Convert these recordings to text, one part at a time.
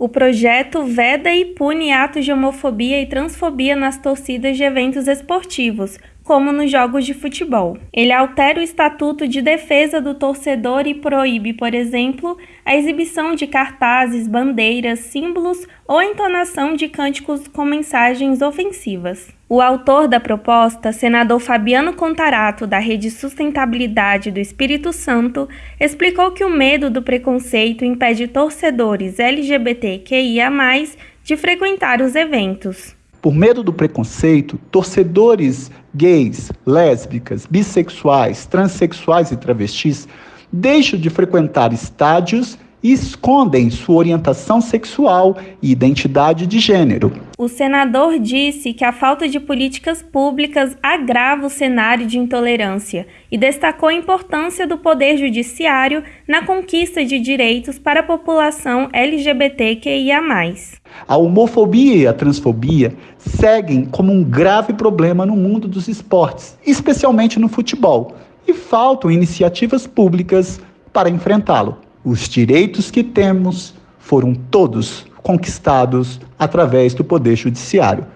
O projeto veda e pune atos de homofobia e transfobia nas torcidas de eventos esportivos, como nos jogos de futebol. Ele altera o Estatuto de Defesa do Torcedor e proíbe, por exemplo, a exibição de cartazes, bandeiras, símbolos ou entonação de cânticos com mensagens ofensivas. O autor da proposta, senador Fabiano Contarato, da Rede Sustentabilidade do Espírito Santo, explicou que o medo do preconceito impede torcedores LGBTQIA, de frequentar os eventos. Por medo do preconceito, torcedores gays, lésbicas, bissexuais, transexuais e travestis deixam de frequentar estádios e escondem sua orientação sexual e identidade de gênero. O senador disse que a falta de políticas públicas agrava o cenário de intolerância e destacou a importância do Poder Judiciário na conquista de direitos para a população LGBTQIA. A homofobia e a transfobia seguem como um grave problema no mundo dos esportes, especialmente no futebol, e faltam iniciativas públicas para enfrentá-lo. Os direitos que temos foram todos conquistados através do Poder Judiciário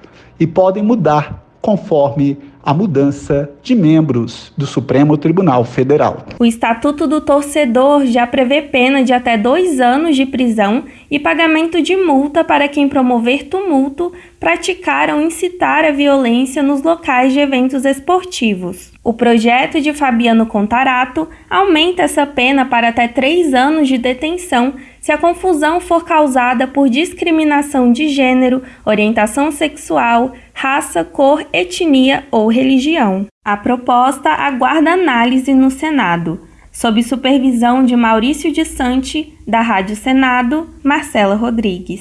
e podem mudar conforme a mudança de membros do Supremo Tribunal Federal. O Estatuto do Torcedor já prevê pena de até dois anos de prisão e pagamento de multa para quem promover tumulto, praticar ou incitar a violência nos locais de eventos esportivos. O projeto de Fabiano Contarato aumenta essa pena para até três anos de detenção se a confusão for causada por discriminação de gênero, orientação sexual, raça, cor, etnia ou religião. A proposta aguarda análise no Senado, sob supervisão de Maurício de Sante, da Rádio Senado, Marcela Rodrigues.